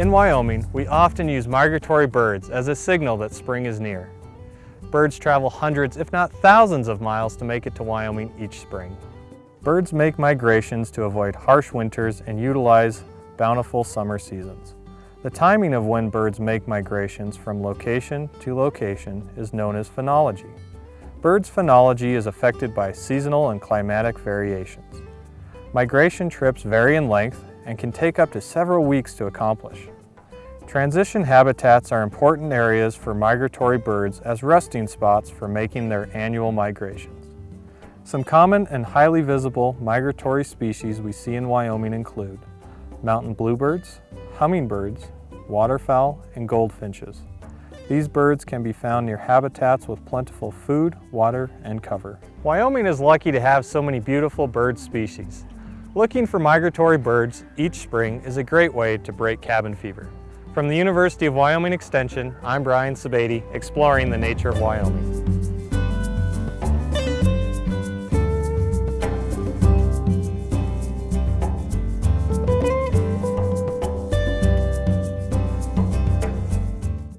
In Wyoming, we often use migratory birds as a signal that spring is near. Birds travel hundreds, if not thousands of miles to make it to Wyoming each spring. Birds make migrations to avoid harsh winters and utilize bountiful summer seasons. The timing of when birds make migrations from location to location is known as phenology. Birds' phenology is affected by seasonal and climatic variations. Migration trips vary in length and can take up to several weeks to accomplish. Transition habitats are important areas for migratory birds as resting spots for making their annual migrations. Some common and highly visible migratory species we see in Wyoming include mountain bluebirds, hummingbirds, waterfowl, and goldfinches. These birds can be found near habitats with plentiful food, water, and cover. Wyoming is lucky to have so many beautiful bird species. Looking for migratory birds each spring is a great way to break cabin fever. From the University of Wyoming Extension, I'm Brian Sebade, exploring the nature of Wyoming.